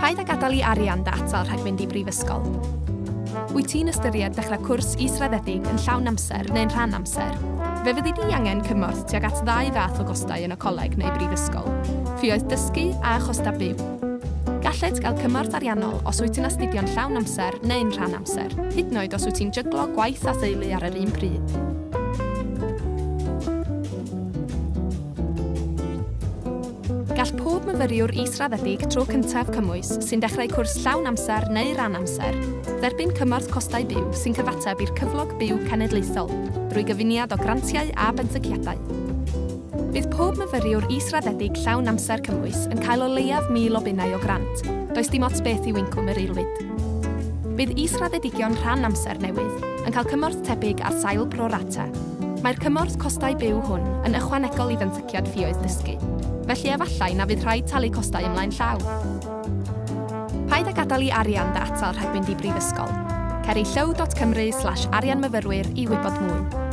Paid a gadael i arian data rhag mynd i brifysgol. Wyt ti'n ystyried dechrau cwrs israddedig yn llawn amser neu'n rhan amser? Fe fyddi di angen cymorth tuag at ddau fath o gostau yn y coleg neu brifysgol. Ffioedd dysgu a chosta byw. Galled gael cymorth ariannol os wyt ti'n astudio'n llawn amser neu'n rhan amser, hyd yn oed os wyt ti'n jyglo gwaith a theulu ar yr un pryd. myfyriwr israddedig tro cyntaf cymwys sy'n dechrau cwrs llawn amser neu ran amser, dderbyn cymorth costau byw sy'n cyfateb i'r cyflog byw cenedlaethol drwy gyfuniad o grantiau a bentyciadau. Bydd pob myfyriwr israddedig llawn amser cymwys yn cael o leiaf mil o bunnau o grant, does dim ots beth i wincwm yr eilwyd. Bydd israddedigion rhan amser newydd yn cael cymorth tebyg ar sail pro rata Mae'r cymorth costau byw hwn yn ychwanegol i fentyciad ffioedd dysgu, felly efallai na fydd rhaid talu costau ymlaen llaw. Paid a gadael i arian dy atal rhagfynd i brifysgol. Ceri llaw.cymru slash arianmyfyrwyr i wybod mwy.